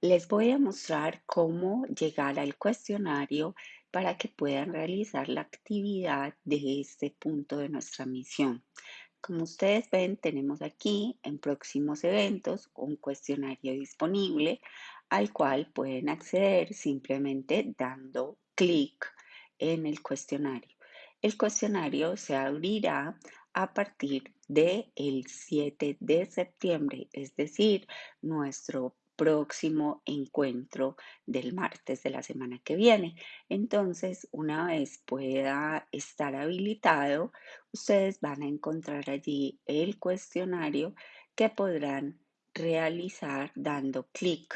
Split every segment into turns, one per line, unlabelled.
les voy a mostrar cómo llegar al cuestionario para que puedan realizar la actividad de este punto de nuestra misión. Como ustedes ven, tenemos aquí en próximos eventos un cuestionario disponible al cual pueden acceder simplemente dando clic en el cuestionario. El cuestionario se abrirá a partir del 7 de septiembre, es decir, nuestro próximo encuentro del martes de la semana que viene. Entonces, una vez pueda estar habilitado, ustedes van a encontrar allí el cuestionario que podrán realizar dando clic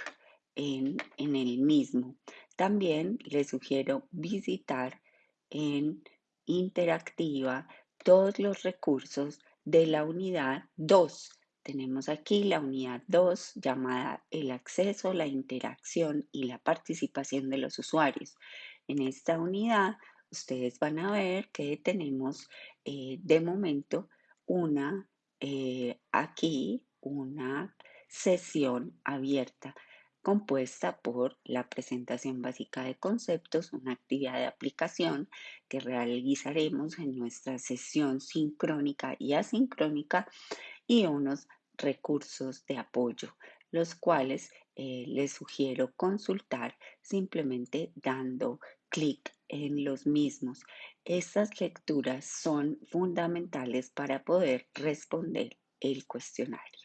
en, en el mismo. También les sugiero visitar en interactiva todos los recursos de la unidad 2. Tenemos aquí la unidad 2 llamada el acceso, la interacción y la participación de los usuarios. En esta unidad ustedes van a ver que tenemos eh, de momento una eh, aquí una sesión abierta compuesta por la presentación básica de conceptos, una actividad de aplicación que realizaremos en nuestra sesión sincrónica y asincrónica y unos recursos de apoyo, los cuales eh, les sugiero consultar simplemente dando clic en los mismos. Estas lecturas son fundamentales para poder responder el cuestionario.